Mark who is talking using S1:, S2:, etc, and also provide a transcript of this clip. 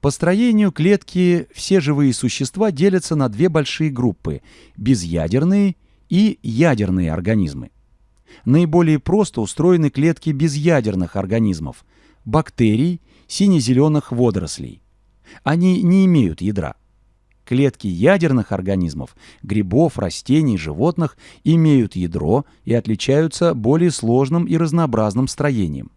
S1: По строению клетки все живые существа делятся на две большие группы – безъядерные и ядерные организмы. Наиболее просто устроены клетки безъядерных организмов – бактерий, сине-зеленых водорослей. Они не имеют ядра. Клетки ядерных организмов, грибов, растений, животных имеют ядро и отличаются более сложным и разнообразным строением.